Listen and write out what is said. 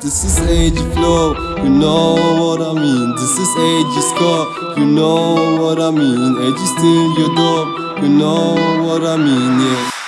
This is age flow, you know what I mean. This is age score, you know what I mean. Age is still your dope, you know what I mean, yeah.